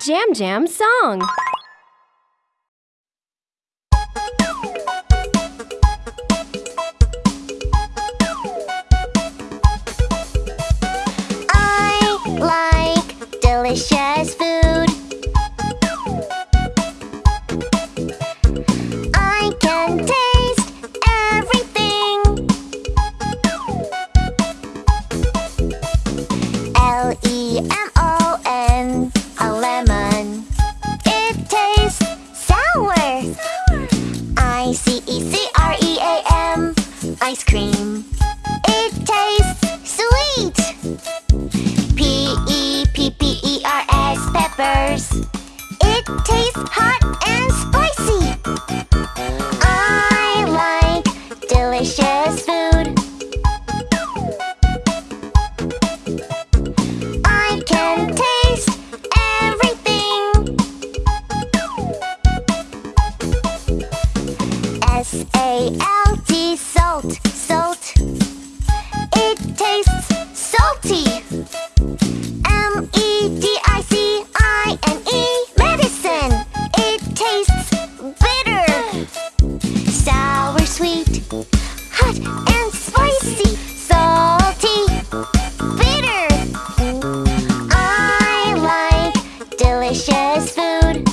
Jam Jam song. I like delicious food. I can taste everything. L ice cream. It tastes sweet. P E P P E R S peppers. It tastes hot and spicy. I like delicious food. S-A-L-T, salt, salt. It tastes salty. M-E-D-I-C-I-N-E, -E, medicine. It tastes bitter. Sour, sweet, hot and spicy. Salty, bitter. I like delicious food.